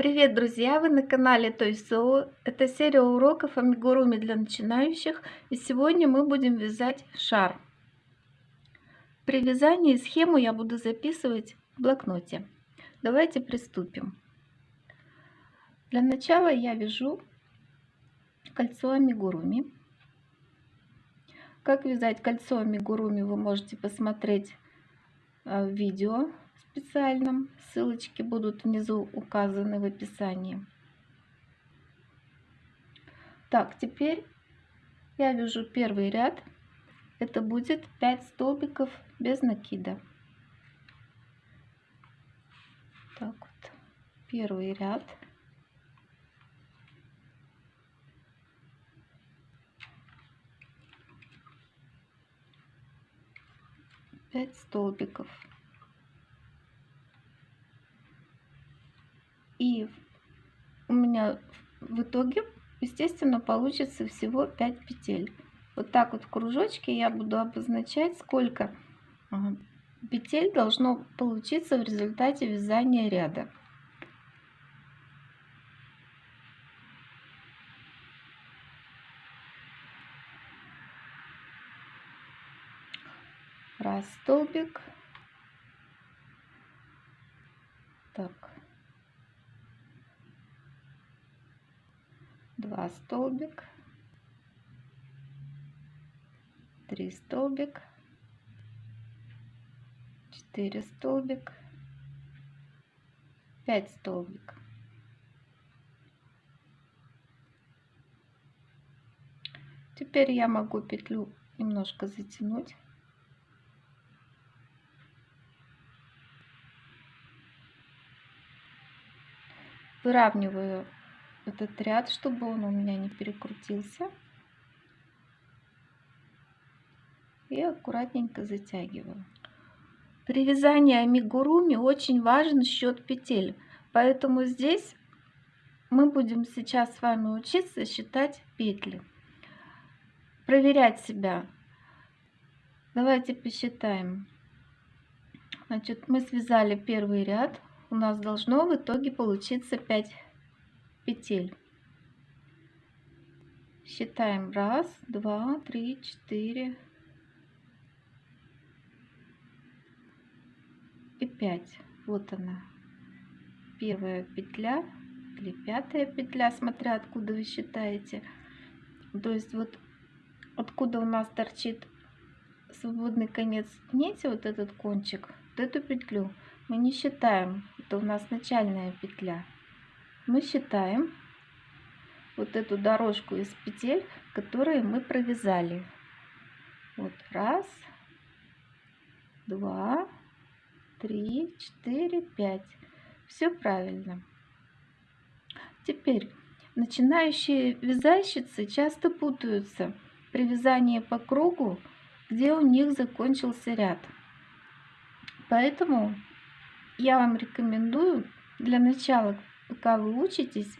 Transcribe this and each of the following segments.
Привет, друзья! Вы на канале Той Соу. Это серия уроков амигуруми для начинающих. И сегодня мы будем вязать шар. При вязании схему я буду записывать в блокноте. Давайте приступим. Для начала я вяжу кольцо амигуруми. Как вязать кольцо амигуруми вы можете посмотреть э, в видео специальном. Ссылочки будут внизу указаны в описании. Так, теперь я вяжу первый ряд. Это будет 5 столбиков без накида. Так вот, первый ряд. Пять столбиков. И у меня в итоге, естественно, получится всего 5 петель. Вот так вот в кружочке я буду обозначать, сколько петель должно получиться в результате вязания ряда. Раз столбик. Так. 2 столбик. 3 столбик. 4 столбик. 5 столбик. Теперь я могу петлю немножко затянуть. Выравниваю этот ряд, чтобы он у меня не перекрутился. И аккуратненько затягиваю. При вязании амигуруми очень важен счет петель, поэтому здесь мы будем сейчас с вами учиться считать петли, проверять себя. Давайте посчитаем. Значит, мы связали первый ряд, у нас должно в итоге получиться 5 петель. Считаем раз, два, три, четыре и пять. Вот она, первая петля или пятая петля, смотря откуда вы считаете. То есть вот откуда у нас торчит свободный конец нити, вот этот кончик, вот эту петлю мы не считаем, это у нас начальная петля мы считаем вот эту дорожку из петель, которые мы провязали. Вот раз, два, три, четыре, пять. Все правильно. Теперь начинающие вязальщицы часто путаются при вязании по кругу, где у них закончился ряд. Поэтому я вам рекомендую для начала пока вы учитесь,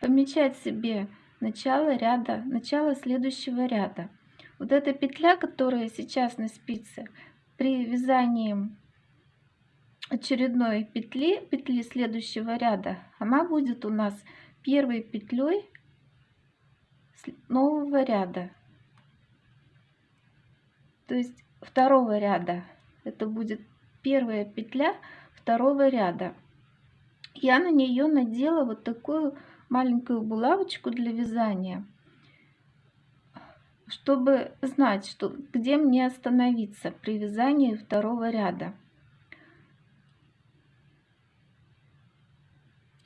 помечать себе начало ряда, начало следующего ряда. Вот эта петля, которая сейчас на спице, при вязании очередной петли, петли следующего ряда, она будет у нас первой петлей нового ряда. То есть второго ряда. Это будет первая петля второго ряда я на нее надела вот такую маленькую булавочку для вязания, чтобы знать, что где мне остановиться при вязании второго ряда.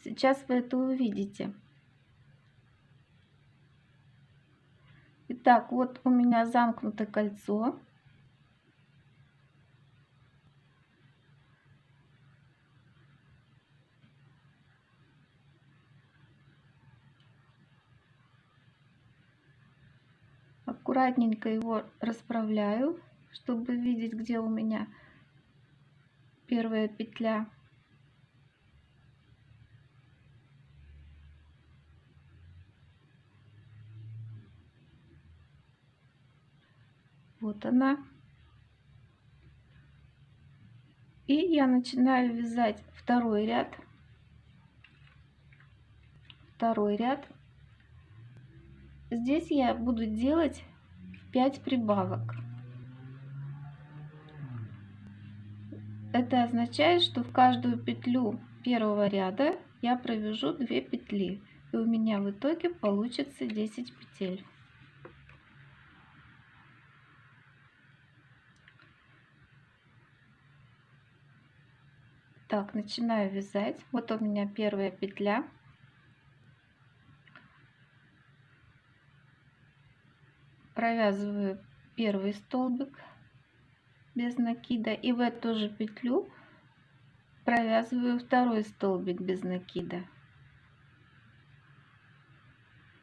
Сейчас вы это увидите. Итак, вот у меня замкнуто кольцо. Аккуратненько его расправляю, чтобы видеть, где у меня первая петля. Вот она. И я начинаю вязать второй ряд. второй ряд. Здесь я буду делать 5 прибавок. Это означает, что в каждую петлю первого ряда я провяжу 2 петли. И у меня в итоге получится 10 петель. Так, начинаю вязать. Вот у меня первая петля. Провязываю первый столбик без накида и в эту же петлю провязываю второй столбик без накида.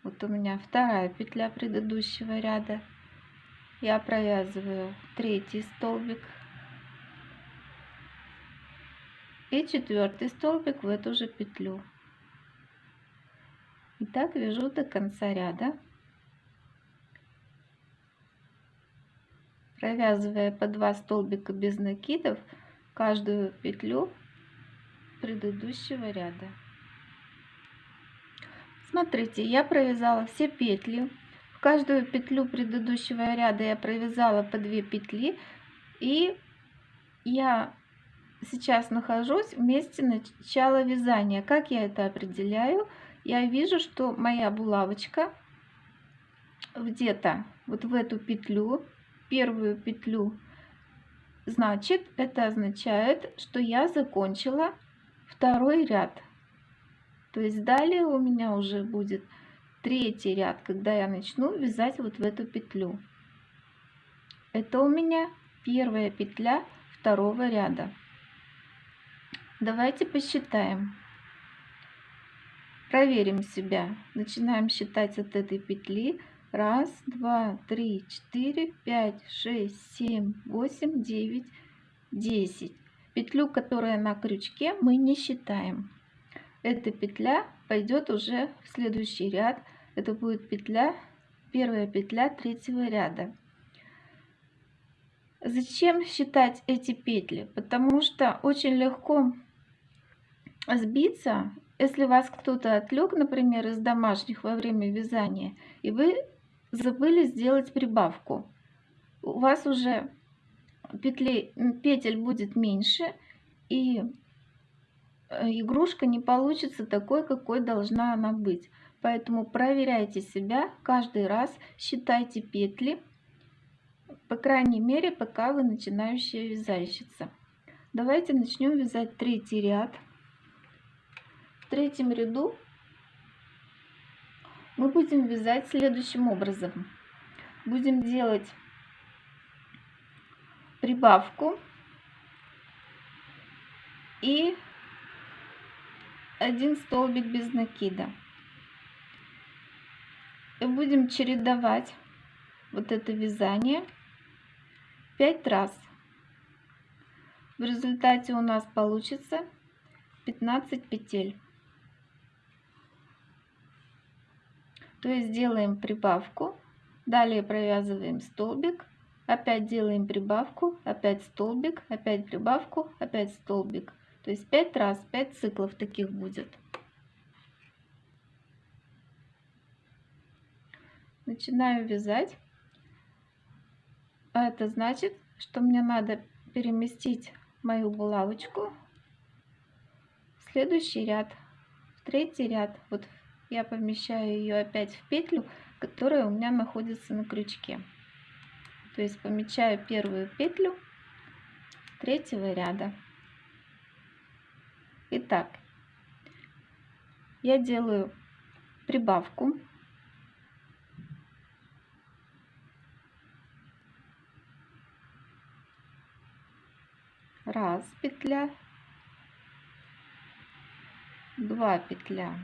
Вот у меня вторая петля предыдущего ряда. Я провязываю третий столбик и четвертый столбик в эту же петлю. И так вяжу до конца ряда, провязывая по 2 столбика без накидов каждую петлю предыдущего ряда. Смотрите, я провязала все петли. В каждую петлю предыдущего ряда я провязала по 2 петли. И я сейчас нахожусь в месте начала вязания. Как я это определяю? Я вижу, что моя булавочка где-то вот в эту петлю, первую петлю, значит, это означает, что я закончила второй ряд. То есть далее у меня уже будет третий ряд, когда я начну вязать вот в эту петлю. Это у меня первая петля второго ряда. Давайте посчитаем. Проверим себя. Начинаем считать от этой петли. Раз, два, три, четыре, пять, шесть, семь, восемь, девять, десять. Петлю, которая на крючке, мы не считаем. Эта петля пойдет уже в следующий ряд. Это будет петля, первая петля третьего ряда. Зачем считать эти петли? Потому что очень легко сбиться, если вас кто-то отвлек, например, из домашних во время вязания, и вы забыли сделать прибавку. У вас уже петлей, петель будет меньше, и э, игрушка не получится такой, какой должна она быть. Поэтому проверяйте себя каждый раз, считайте петли, по крайней мере, пока вы начинающая вязальщица. Давайте начнем вязать третий ряд третьем ряду мы будем вязать следующим образом. Будем делать прибавку и один столбик без накида. И будем чередовать вот это вязание 5 раз. В результате у нас получится 15 петель. То есть делаем прибавку, далее провязываем столбик, опять делаем прибавку, опять столбик, опять прибавку, опять столбик. То есть 5 раз, 5 циклов таких будет. Начинаю вязать. А это значит, что мне надо переместить мою булавочку в следующий ряд, в третий ряд, вот я помещаю ее опять в петлю, которая у меня находится на крючке. То есть помечаю первую петлю третьего ряда. Итак, я делаю прибавку. Раз петля, два петля.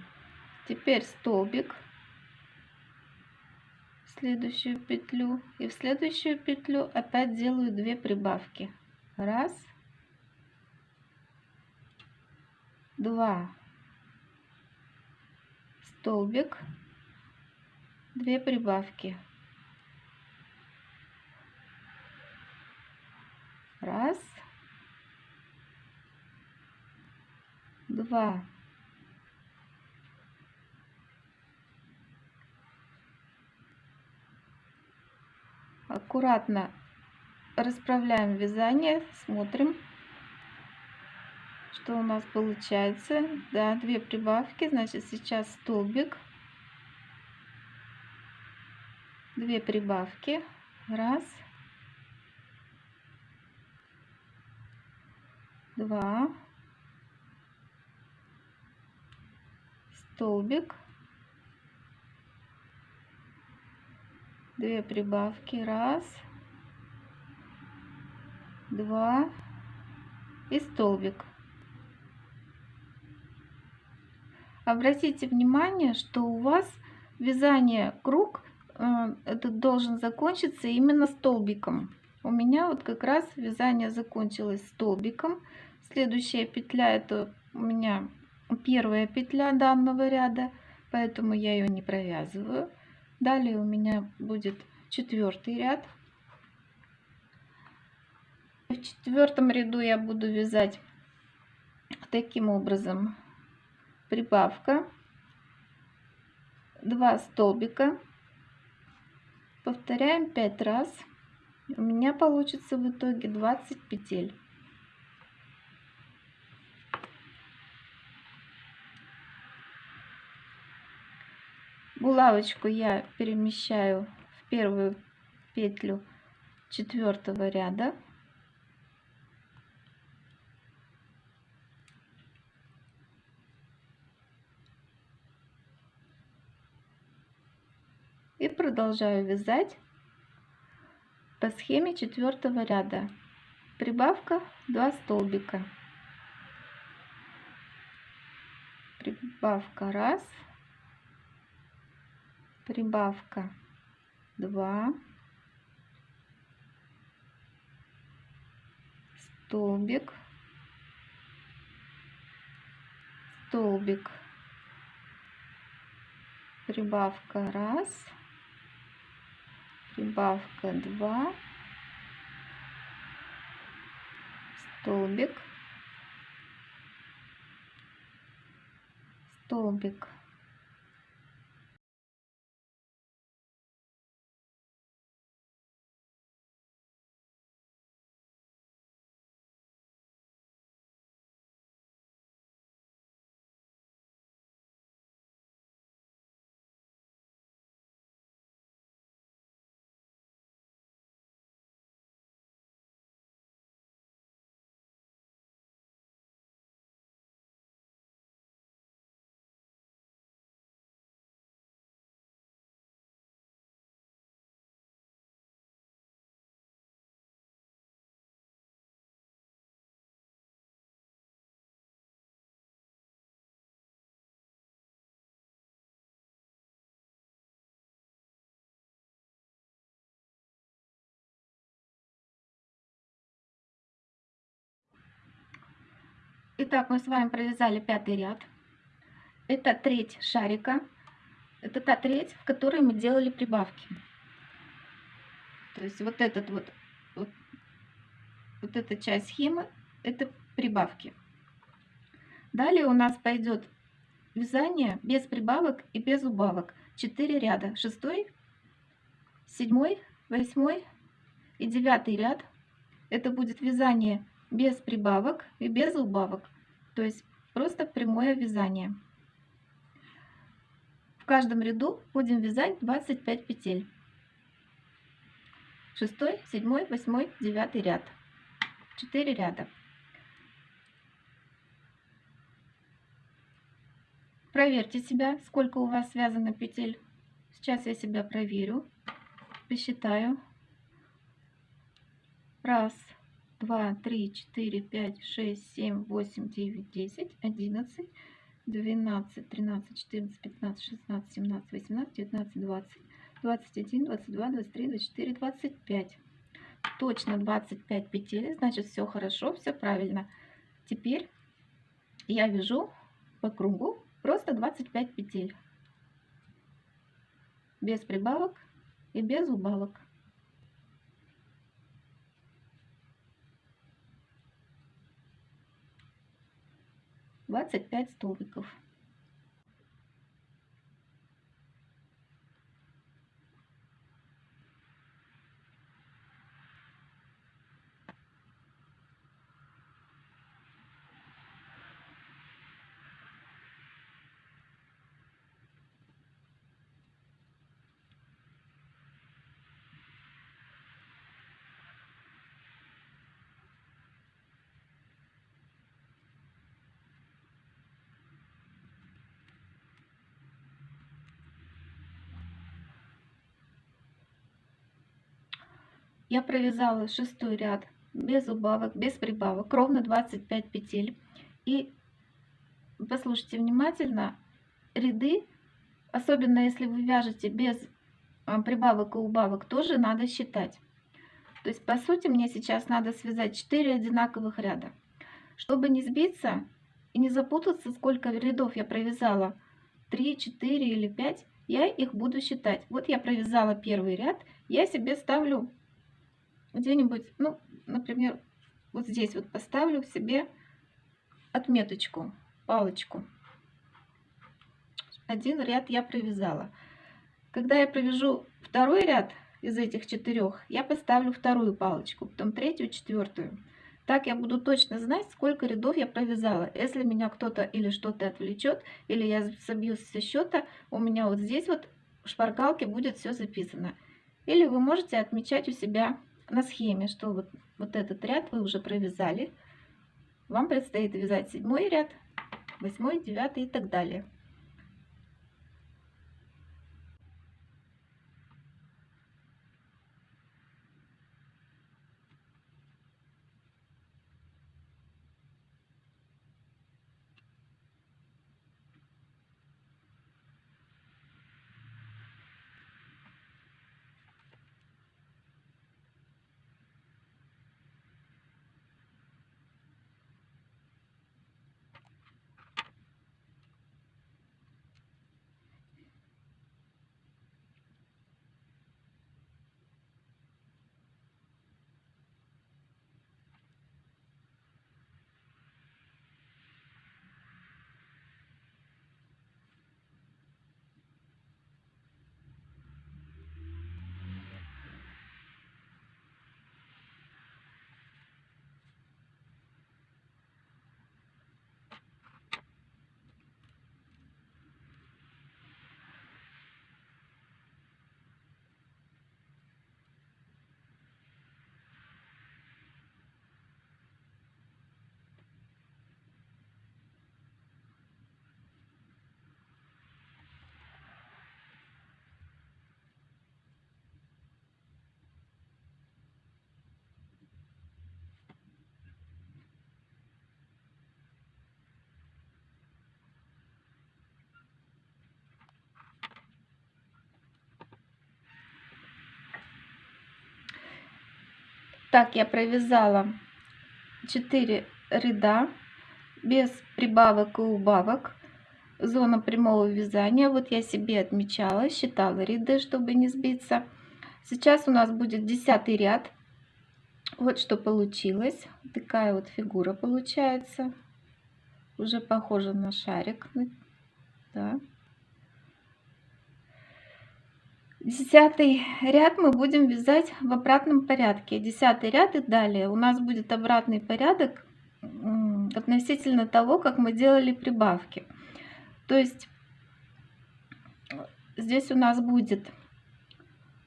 Теперь столбик. Следующую петлю. И в следующую петлю опять делаю две прибавки. Раз. Два. Столбик. Две прибавки. Раз. Два Аккуратно расправляем вязание, смотрим, что у нас получается. Да, две прибавки, значит сейчас столбик. Две прибавки. Раз. Два. Столбик. Две прибавки. Раз два и столбик. Обратите внимание, что у вас вязание круг э, этот должен закончиться именно столбиком. У меня вот как раз вязание закончилось столбиком. Следующая петля это у меня первая петля данного ряда, поэтому я ее не провязываю. Далее у меня будет четвертый ряд. В четвертом ряду я буду вязать таким образом. Прибавка, 2 столбика, повторяем 5 раз. У меня получится в итоге 20 петель. Булавочку я перемещаю в первую петлю четвертого ряда. и продолжаю вязать по схеме четвертого ряда. Прибавка 2 столбика. Прибавка 1 прибавка 2 столбик столбик прибавка 1 прибавка 2 столбик столбик Итак, мы с вами провязали пятый ряд. Это треть шарика. Это та треть, в которой мы делали прибавки. То есть вот этот вот, вот, вот эта часть схемы, это прибавки. Далее у нас пойдет вязание без прибавок и без убавок. 4 ряда. Шестой, седьмой, восьмой и девятый ряд. Это будет вязание без прибавок и без убавок. То есть просто прямое вязание. В каждом ряду будем вязать 25 петель. Шестой, седьмой, восьмой, девятый ряд. 4 ряда. Проверьте себя, сколько у вас связано петель. Сейчас я себя проверю. Посчитаю. Раз, 2, 3, 4, 5, 6, 7, 8, 9, 10, 11, 12, 13, 14, 15, 16, 17, 18, 19, 20, 21, 22, 23, 24, 25. Точно 25 петель, значит все хорошо, все правильно. Теперь я вяжу по кругу просто 25 петель. Без прибавок и без убавок. 25 столбиков. Я провязала шестой ряд без убавок, без прибавок, ровно 25 петель. И послушайте внимательно, ряды, особенно если вы вяжете без а, прибавок и убавок, тоже надо считать. То есть, по сути, мне сейчас надо связать 4 одинаковых ряда. Чтобы не сбиться и не запутаться, сколько рядов я провязала, 3, 4 или 5, я их буду считать. Вот я провязала первый ряд, я себе ставлю где-нибудь, ну, например, вот здесь вот поставлю себе отметочку, палочку. Один ряд я провязала. Когда я провяжу второй ряд из этих четырех, я поставлю вторую палочку, потом третью, четвертую. Так я буду точно знать, сколько рядов я провязала. Если меня кто-то или что-то отвлечет, или я собьюсь со счета, у меня вот здесь вот в шпаргалке будет все записано. Или вы можете отмечать у себя на схеме, что вот, вот этот ряд вы уже провязали. Вам предстоит вязать седьмой ряд, восьмой, девятый и так далее. Так я провязала 4 ряда без прибавок и убавок. Зона прямого вязания. Вот я себе отмечала, считала ряды, чтобы не сбиться. Сейчас у нас будет десятый ряд. Вот что получилось. Такая вот фигура получается. Уже похожа на шарик. Да. Десятый ряд мы будем вязать в обратном порядке. Десятый ряд и далее. У нас будет обратный порядок относительно того, как мы делали прибавки. То есть здесь у нас будет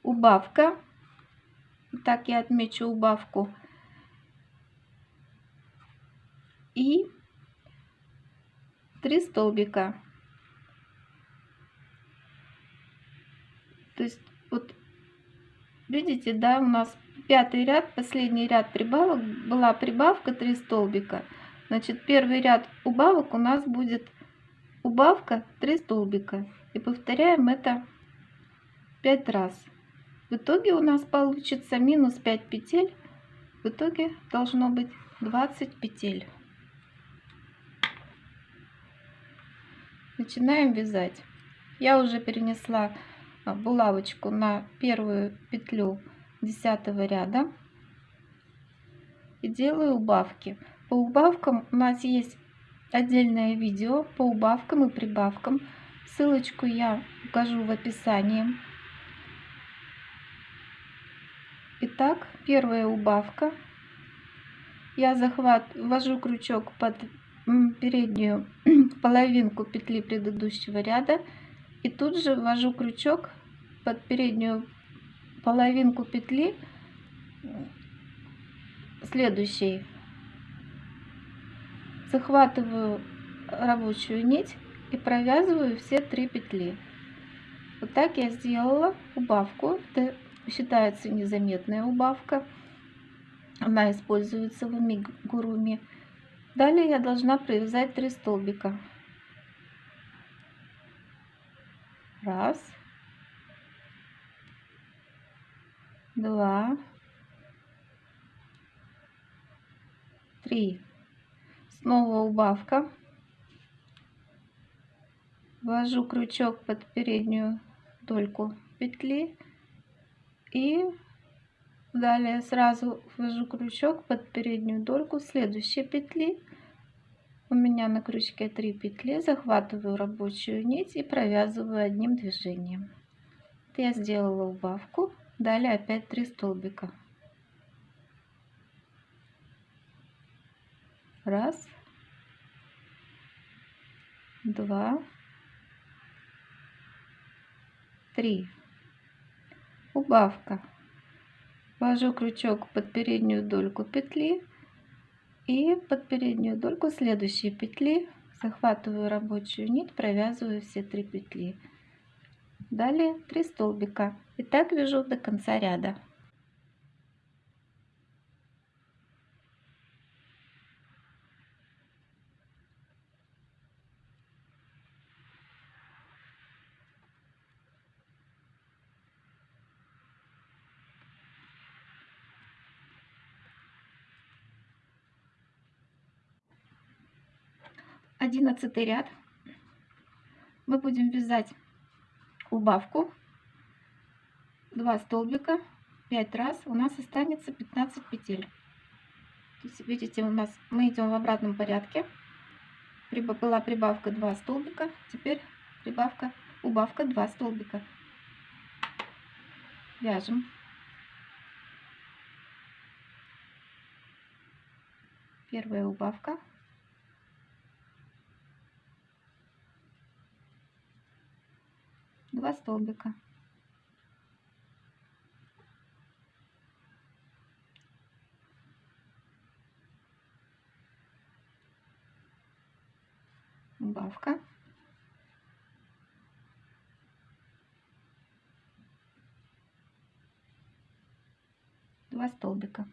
убавка. Так я отмечу убавку. И три столбика. То есть вот видите, да, у нас пятый ряд, последний ряд прибавок, была прибавка 3 столбика. Значит, первый ряд убавок у нас будет убавка 3 столбика. И повторяем это 5 раз. В итоге у нас получится минус 5 петель. В итоге должно быть 20 петель. Начинаем вязать. Я уже перенесла булавочку на первую петлю 10 ряда и делаю убавки. По убавкам у нас есть отдельное видео по убавкам и прибавкам. Ссылочку я укажу в описании. Итак, первая убавка. Я захват ввожу крючок под переднюю половинку петли предыдущего ряда и тут же ввожу крючок под переднюю половинку петли следующей. Захватываю рабочую нить и провязываю все три петли. Вот так я сделала убавку. Это считается незаметная убавка. Она используется в амигуруми. Далее я должна провязать 3 столбика. Раз. Два. Три. Снова убавка. Ввожу крючок под переднюю дольку петли и далее сразу ввожу крючок под переднюю дольку следующей петли у меня на крючке 3 петли захватываю рабочую нить и провязываю одним движением я сделала убавку далее опять 3 столбика. Раз. Два. Три. Убавка. Ввожу крючок под переднюю дольку петли и под переднюю дольку следующей петли. Захватываю рабочую нить провязываю все три петли далее 3 столбика. И так вяжу до конца ряда. Одиннадцатый ряд. Мы будем вязать убавку. 2 столбика. 5 раз. У нас останется 15 петель. Есть, видите у нас мы идем в обратном порядке. Была прибавка 2 столбика. Теперь прибавка убавка 2 столбика. Вяжем. Первая убавка два столбика. Убавка. Два столбика.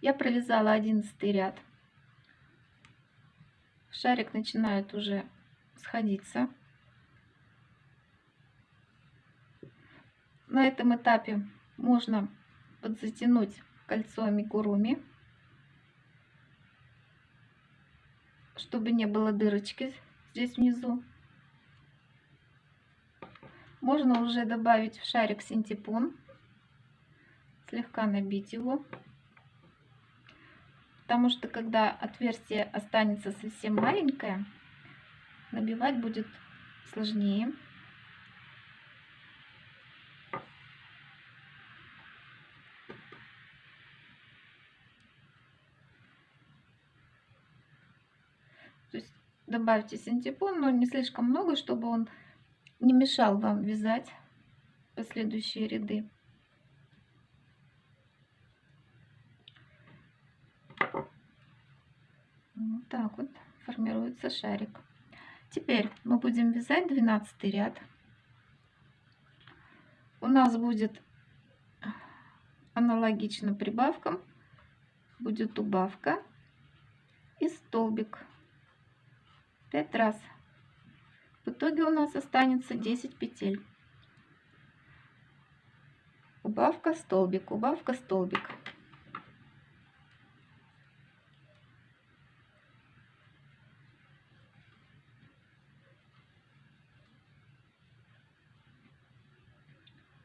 Я провязала одиннадцатый ряд шарик начинает уже сходиться. На этом этапе можно подзатянуть кольцо амигуруми, чтобы не было дырочки здесь внизу. Можно уже добавить в шарик синтепон, слегка набить его потому что когда отверстие останется совсем маленькое, набивать будет сложнее. То есть добавьте синтепон, но не слишком много, чтобы он не мешал вам вязать последующие ряды. Вот так вот формируется шарик. Теперь мы будем вязать 12 ряд. У нас будет аналогично прибавкам. Будет убавка и столбик. 5 раз. В итоге у нас останется 10 петель. Убавка, столбик, убавка, столбик.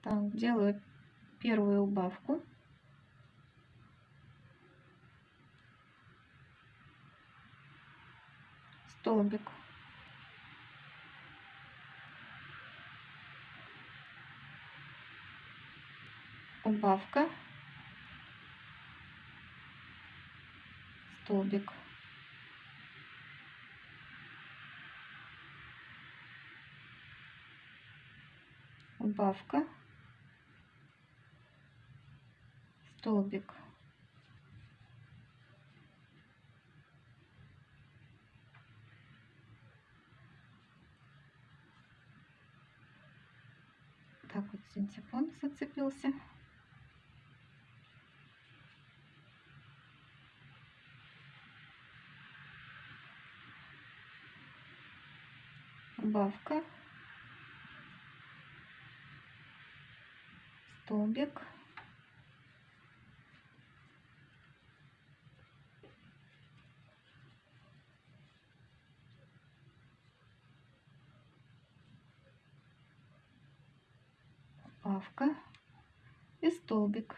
Так, делаю первую убавку. Столбик. Убавка. Столбик. Убавка. Столбик вот синтепон зацепился. Убавка. Столбик. Убавка и столбик.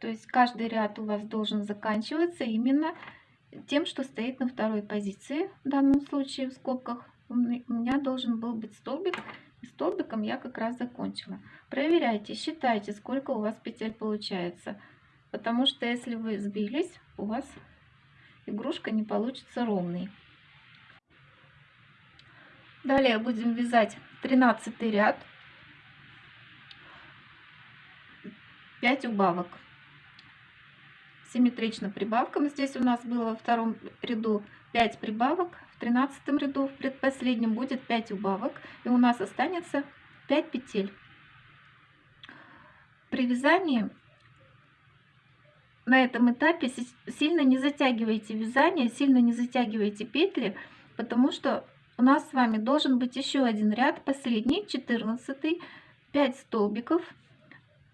То есть каждый ряд у вас должен заканчиваться именно тем, что стоит на второй позиции. В данном случае в скобках у меня должен был быть столбик. Столбиком я как раз закончила. Проверяйте, считайте, сколько у вас петель получается. Потому что если вы сбились, у вас игрушка не получится ровной. Далее будем вязать 13 ряд. 5 убавок симметрично прибавкам. Здесь у нас было во втором ряду 5 прибавок, в тринадцатом ряду в предпоследнем будет 5 убавок, и у нас останется 5 петель. При вязании на этом этапе сильно не затягивайте вязание, сильно не затягивайте петли, потому что у нас с вами должен быть еще один ряд, последний, 14, 5 столбиков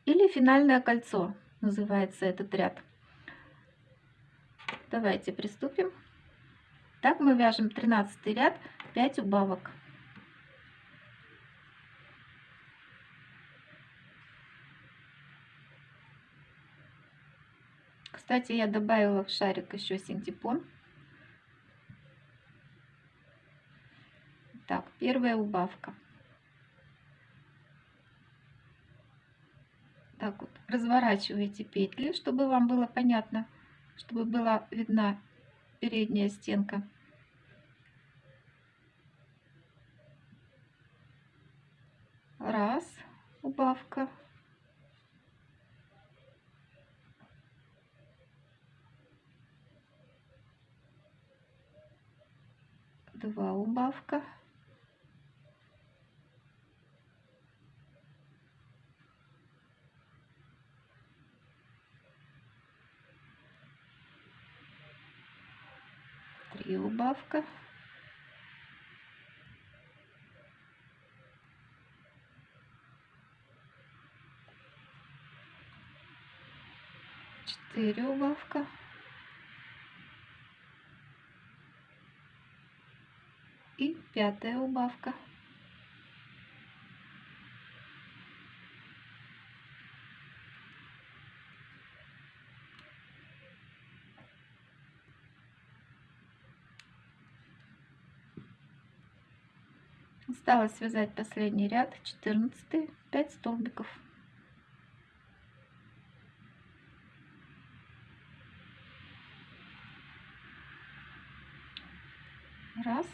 или финальное кольцо называется этот ряд. Давайте приступим. Так мы вяжем 13 ряд, 5 убавок. Кстати, я добавила в шарик еще синтепон. Так, первая убавка. Так вот, разворачиваете петли, чтобы вам было понятно, чтобы была видна передняя стенка. Раз, убавка. Два убавка. Убавка. Четыре убавка. И пятая убавка. Осталось связать последний ряд, 14, 5 столбиков. Раз,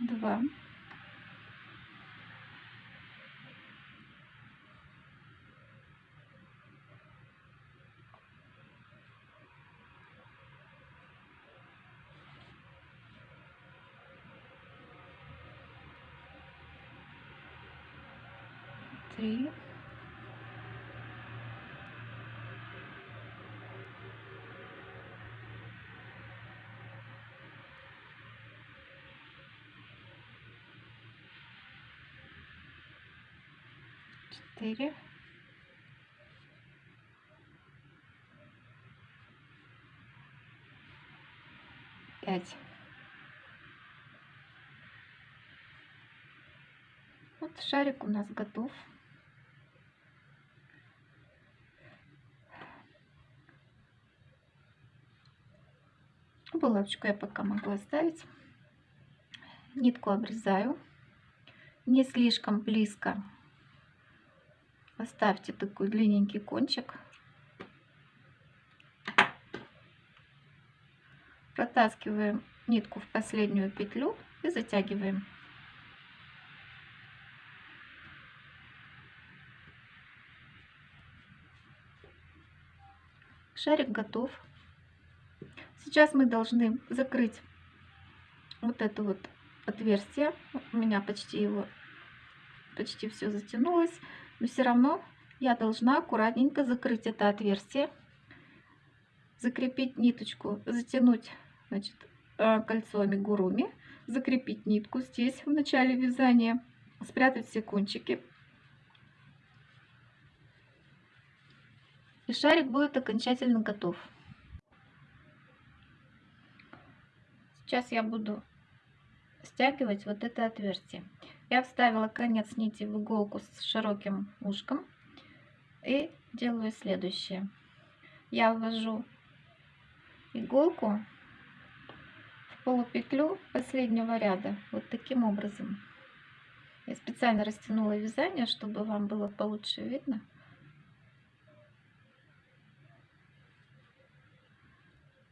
два, 4 5 вот шарик у нас готов. Булавочку я пока могу оставить. Нитку обрезаю. Не слишком близко. Оставьте такой длинненький кончик. Протаскиваем нитку в последнюю петлю и затягиваем. Шарик готов. Сейчас мы должны закрыть вот эту вот отверстие. У меня почти его, почти все затянулось. Но все равно я должна аккуратненько закрыть это отверстие. Закрепить ниточку, затянуть значит, э, кольцо амигуруми. Закрепить нитку здесь в начале вязания. Спрятать все кончики. И шарик будет окончательно готов. Сейчас я буду стягивать вот это отверстие. Я вставила конец нити в иголку с широким ушком и делаю следующее. Я ввожу иголку в полупетлю последнего ряда вот таким образом. Я специально растянула вязание, чтобы вам было получше видно.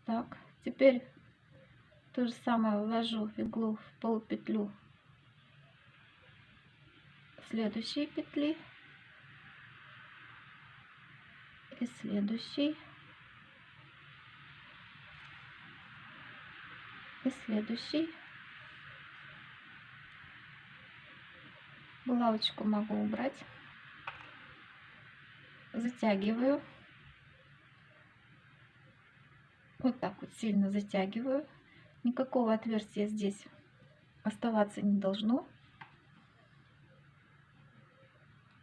Так, теперь то же самое ввожу иглу в полупетлю следующей петли и следующей и следующий булавочку могу убрать. Затягиваю. Вот так вот сильно затягиваю. Никакого отверстия здесь оставаться не должно.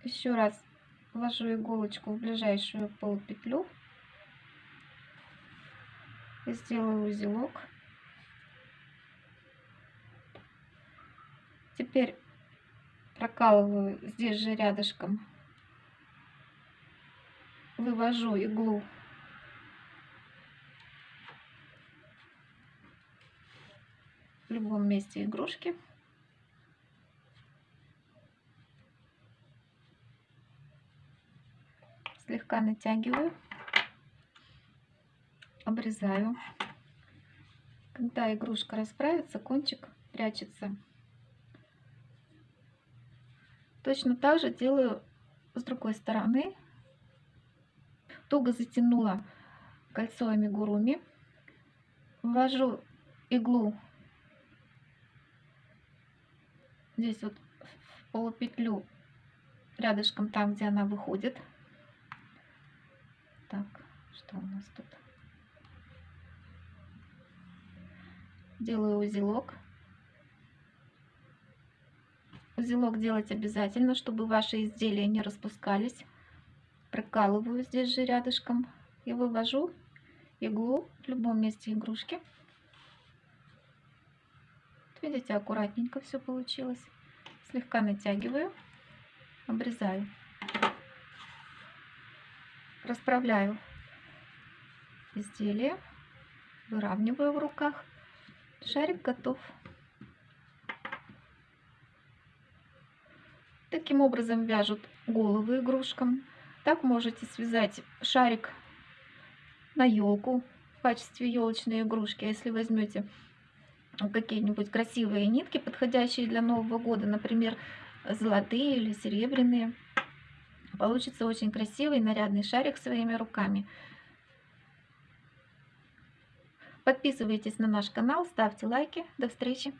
Еще раз ввожу иголочку в ближайшую полупетлю и сделаю узелок. Теперь прокалываю здесь же рядышком, вывожу иглу в любом месте игрушки. Слегка натягиваю, обрезаю. Когда игрушка расправится, кончик прячется. Точно так же делаю с другой стороны. Туго затянула кольцо амигуруми. Ввожу иглу здесь вот в полупетлю рядышком там, где она выходит. Так, что у нас тут? Делаю узелок. Узелок делать обязательно, чтобы ваши изделия не распускались. Прокалываю здесь же рядышком и вывожу иглу в любом месте игрушки. Видите, аккуратненько все получилось. Слегка натягиваю, обрезаю. Расправляю изделие, выравниваю в руках. Шарик готов. Таким образом вяжут головы игрушкам. Так можете связать шарик на елку в качестве елочной игрушки. А если возьмете какие-нибудь красивые нитки, подходящие для Нового года, например, золотые или серебряные. Получится очень красивый нарядный шарик своими руками. Подписывайтесь на наш канал, ставьте лайки. До встречи!